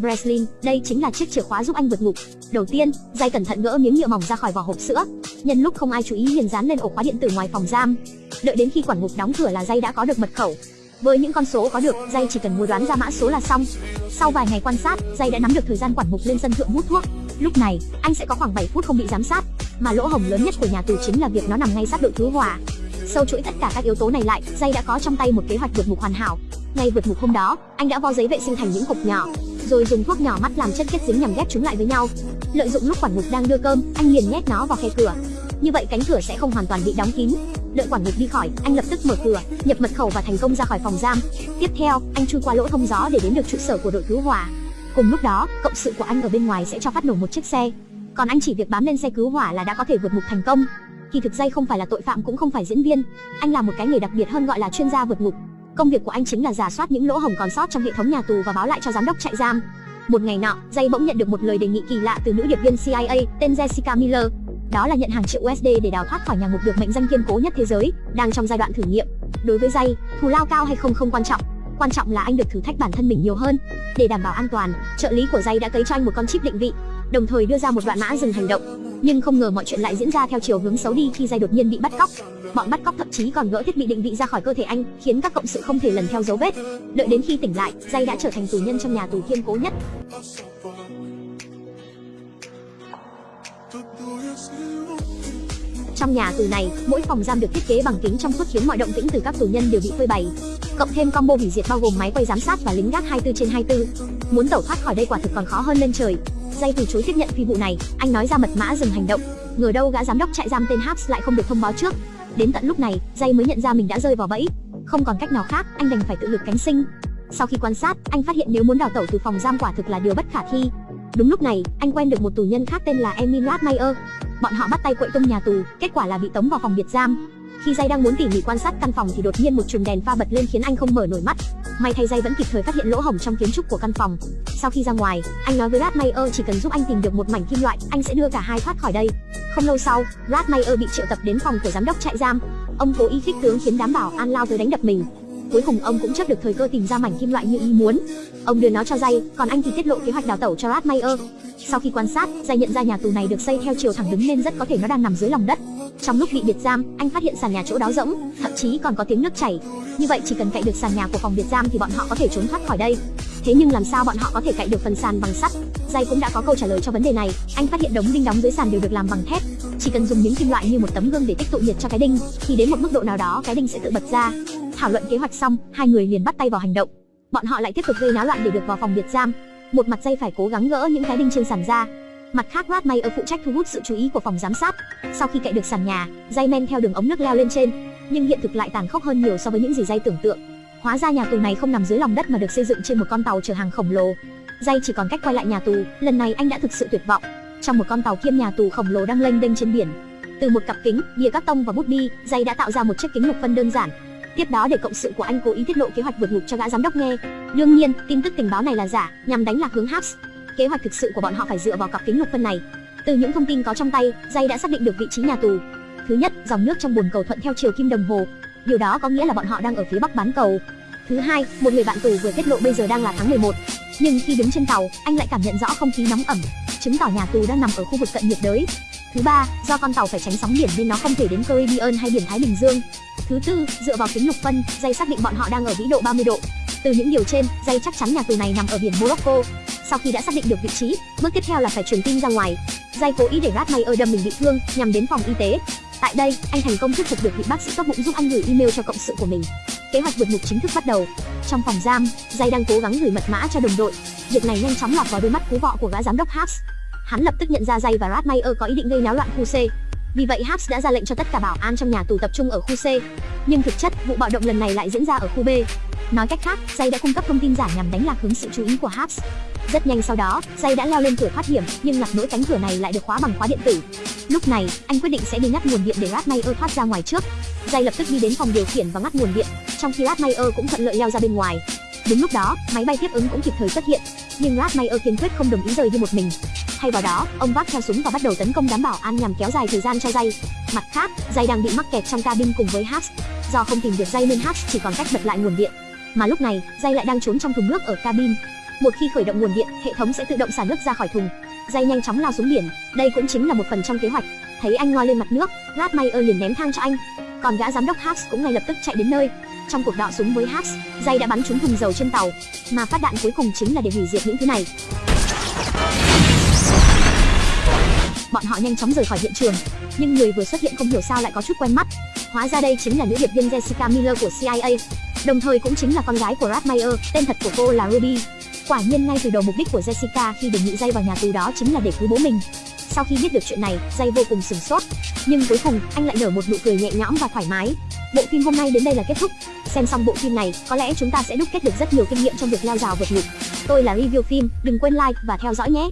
Breslin, đây chính là chiếc chìa khóa giúp anh vượt ngục. Đầu tiên, Dây cẩn thận gỡ miếng nhựa mỏng ra khỏi vỏ hộp sữa. Nhân lúc không ai chú ý liền dán lên ổ khóa điện tử ngoài phòng giam. Đợi đến khi quản ngục đóng cửa là Dây đã có được mật khẩu. Với những con số có được, Dây chỉ cần mua đoán ra mã số là xong. Sau vài ngày quan sát, Dây đã nắm được thời gian quản ngục lên sân thượng hút thuốc. Lúc này, anh sẽ có khoảng 7 phút không bị giám sát. Mà lỗ hổng lớn nhất của nhà tù chính là việc nó nằm ngay sát đội cứu hỏa. Sâu chuỗi tất cả các yếu tố này lại, Dây đã có trong tay một kế hoạch vượt ngục hoàn hảo. Ngay vượt ngục hôm đó, anh đã vo giấy vệ sinh thành những cục nhỏ, rồi dùng thuốc nhỏ mắt làm chất kết dính nhằm ghép chúng lại với nhau. Lợi dụng lúc quản mục đang đưa cơm, anh liền nhét nó vào khe cửa. Như vậy cánh cửa sẽ không hoàn toàn bị đóng kín. Đợi quản mục đi khỏi, anh lập tức mở cửa, nhập mật khẩu và thành công ra khỏi phòng giam. Tiếp theo, anh chui qua lỗ thông gió để đến được trụ sở của đội cứu hỏa. Cùng lúc đó, cộng sự của anh ở bên ngoài sẽ cho phát nổ một chiếc xe. Còn anh chỉ việc bám lên xe cứu hỏa là đã có thể vượt ngục thành công. Kỳ thực dây không phải là tội phạm cũng không phải diễn viên, anh là một cái nghề đặc biệt hơn gọi là chuyên gia vượt ngục. Công việc của anh chính là giả soát những lỗ hổng còn sót trong hệ thống nhà tù và báo lại cho giám đốc trại giam. Một ngày nọ, Jay bỗng nhận được một lời đề nghị kỳ lạ từ nữ điệp viên CIA tên Jessica Miller. Đó là nhận hàng triệu USD để đào thoát khỏi nhà ngục được mệnh danh kiên cố nhất thế giới, đang trong giai đoạn thử nghiệm. Đối với Jay, thù lao cao hay không không quan trọng, quan trọng là anh được thử thách bản thân mình nhiều hơn. Để đảm bảo an toàn, trợ lý của Jay đã cấy cho anh một con chip định vị, đồng thời đưa ra một đoạn mã dừng hành động. Nhưng không ngờ mọi chuyện lại diễn ra theo chiều hướng xấu đi khi Jay đột nhiên bị bắt cóc. Bọn bắt cóc thậm chí còn gỡ thiết bị định vị ra khỏi cơ thể anh, khiến các cộng sự không thể lần theo dấu vết. Đợi đến khi tỉnh lại, Jay đã trở thành tù nhân trong nhà tù kiên cố nhất. Trong nhà tù này, mỗi phòng giam được thiết kế bằng kính trong suốt khiến mọi động tĩnh từ các tù nhân đều bị phơi bày. Cộng thêm combo hủy diệt bao gồm máy quay giám sát và lính gác 24 trên 24. Muốn tẩu thoát khỏi đây quả thực còn khó hơn lên trời. Jay từ chối tiếp nhận phi vụ này, anh nói ra mật mã dừng hành động. Ngờ đâu gã giám đốc trại giam tên Habs lại không được thông báo trước. Đến tận lúc này, Jay mới nhận ra mình đã rơi vào bẫy. Không còn cách nào khác, anh đành phải tự lực cánh sinh. Sau khi quan sát, anh phát hiện nếu muốn đào tẩu từ phòng giam quả thực là điều bất khả thi. Đúng lúc này, anh quen được một tù nhân khác tên là Emil Radmeyer. Bọn họ bắt tay quậy tung nhà tù, kết quả là bị tống vào phòng biệt giam. Khi Jay đang muốn tỉ mỉ quan sát căn phòng thì đột nhiên một chùm đèn pha bật lên khiến anh không mở nổi mắt. May thay dây vẫn kịp thời phát hiện lỗ hổng trong kiến trúc của căn phòng. Sau khi ra ngoài, anh nói với Ratmayer chỉ cần giúp anh tìm được một mảnh kim loại, anh sẽ đưa cả hai thoát khỏi đây. Không lâu sau, Ratmayer bị triệu tập đến phòng của giám đốc trại giam. Ông cố ý khích tướng khiến đám bảo an lao tới đánh đập mình. Cuối cùng ông cũng chấp được thời cơ tìm ra mảnh kim loại như ý muốn. Ông đưa nó cho dây, còn anh thì tiết lộ kế hoạch đào tẩu cho Ratmayer. Sau khi quan sát, Jay nhận ra nhà tù này được xây theo chiều thẳng đứng nên rất có thể nó đang nằm dưới lòng đất. Trong lúc bị biệt giam, anh phát hiện sàn nhà chỗ đó rỗng, thậm chí còn có tiếng nước chảy. Như vậy chỉ cần cậy được sàn nhà của phòng biệt giam thì bọn họ có thể trốn thoát khỏi đây. Thế nhưng làm sao bọn họ có thể cậy được phần sàn bằng sắt? Jay cũng đã có câu trả lời cho vấn đề này. Anh phát hiện đống đinh đóng dưới sàn đều được làm bằng thép. Chỉ cần dùng miếng kim loại như một tấm gương để tích tụ nhiệt cho cái đinh, thì đến một mức độ nào đó cái đinh sẽ tự bật ra. Thảo luận kế hoạch xong, hai người liền bắt tay vào hành động. Bọn họ lại tiếp tục gây náo loạn để được vào phòng biệt giam. Một mặt dây phải cố gắng gỡ những cái đinh trên sàn ra, Mặt khác Radmayer phụ trách thu hút sự chú ý của phòng giám sát. Sau khi cậy được sàn nhà, dây men theo đường ống nước leo lên trên, nhưng hiện thực lại tàn khốc hơn nhiều so với những gì dây tưởng tượng. Hóa ra nhà tù này không nằm dưới lòng đất mà được xây dựng trên một con tàu chở hàng khổng lồ. Dây chỉ còn cách quay lại nhà tù, lần này anh đã thực sự tuyệt vọng. Trong một con tàu kiêm nhà tù khổng lồ đang lênh đênh trên biển, từ một cặp kính, bìa cắt tông và bút bi, dây đã tạo ra một chiếc kính lục phân đơn giản. Tiếp đó để cộng sự của anh cố ý tiết lộ kế hoạch vượt ngục cho gã giám đốc nghe. Đương nhiên, tin tức tình báo này là giả, nhằm đánh lạc hướng Habs. Kế hoạch thực sự của bọn họ phải dựa vào cặp kính lục phân này. Từ những thông tin có trong tay, Jay đã xác định được vị trí nhà tù. Thứ nhất, dòng nước trong bồn cầu thuận theo chiều kim đồng hồ. Điều đó có nghĩa là bọn họ đang ở phía bắc bán cầu. Thứ hai, một người bạn tù vừa tiết lộ bây giờ đang là tháng 11. Nhưng khi đứng trên tàu, anh lại cảm nhận rõ không khí nóng ẩm, chứng tỏ nhà tù đang nằm ở khu vực cận nhiệt đới. Thứ ba, do con tàu phải tránh sóng biển nên nó không thể đến Caribbean hay biển Thái Bình Dương. Thứ tư, dựa vào kính lục phân, dây xác định bọn họ đang ở vĩ độ 30 độ. Từ những điều trên, dây chắc chắn nhà tù này nằm ở biển Morocco. Sau khi đã xác định được vị trí, bước tiếp theo là phải truyền tin ra ngoài. dây cố ý để ở đâm mình bị thương nhằm đến phòng y tế. Tại đây, anh thành công thuyết phục được vị bác sĩ tốt bụng giúp anh gửi email cho cộng sự của mình. Kế hoạch vượt ngục chính thức bắt đầu. Trong phòng giam, Jay đang cố gắng gửi mật mã cho đồng đội. Việc này nhanh chóng lọt vào đôi mắt cú vọ của gã giám đốc Habs. Hắn lập tức nhận ra Jay và Ratmayer có ý định gây náo loạn khu C. Vì vậy Habs đã ra lệnh cho tất cả bảo an trong nhà tù tập trung ở khu C. Nhưng thực chất, vụ bạo động lần này lại diễn ra ở khu B. Nói cách khác, Jay đã cung cấp thông tin giả nhằm đánh lạc hướng sự chú ý của Habs. Rất nhanh sau đó, Jay đã leo lên cửa thoát hiểm, nhưng ngặt nỗi cánh cửa này lại được khóa bằng khóa điện tử. Lúc này, anh quyết định sẽ đi ngắt nguồn điện để Ratmayer thoát ra ngoài trước. Jay lập tức đi đến phòng điều khiển và ngắt nguồn điện, trong khi Ratmayer cũng thuận lợi leo ra bên ngoài. Đúng lúc đó, máy bay tiếp ứng cũng kịp thời xuất hiện, nhưng Ratmayer kiên quyết không đồng ý rời đi một mình. Thay vào đó, ông vác theo súng và bắt đầu tấn công đám bảo an nhằm kéo dài thời gian cho dây Mặt khác, dây đang bị mắc kẹt trong cabin cùng với hatch Do không tìm được dây nên hatch chỉ còn cách bật lại nguồn điện. Mà lúc này, dây lại đang trốn trong thùng nước ở cabin. Một khi khởi động nguồn điện, hệ thống sẽ tự động xả nước ra khỏi thùng. Dây nhanh chóng lao xuống biển, đây cũng chính là một phần trong kế hoạch. Thấy anh ngoi lên mặt nước, Radmeyer liền ném thang cho anh. Còn gã giám đốc Hax cũng ngay lập tức chạy đến nơi. Trong cuộc đọ súng với Hax, dây đã bắn trúng thùng dầu trên tàu, mà phát đạn cuối cùng chính là để hủy diệt những thứ này. Bọn họ nhanh chóng rời khỏi hiện trường, nhưng người vừa xuất hiện không hiểu sao lại có chút quen mắt. Hóa ra đây chính là nữ điệp viên Jessica Miller của CIA, đồng thời cũng chính là con gái của Radmeyer, tên thật của cô là Ruby. Quả nhiên ngay từ đầu mục đích của Jessica khi đề nghị dây vào nhà tù đó chính là để cứu bố mình. Sau khi biết được chuyện này, dây vô cùng sửng sốt, nhưng cuối cùng anh lại nở một nụ cười nhẹ nhõm và thoải mái. Bộ phim hôm nay đến đây là kết thúc. Xem xong bộ phim này, có lẽ chúng ta sẽ đúc kết được rất nhiều kinh nghiệm trong việc leo rào vượt ngục. Tôi là review phim, đừng quên like và theo dõi nhé.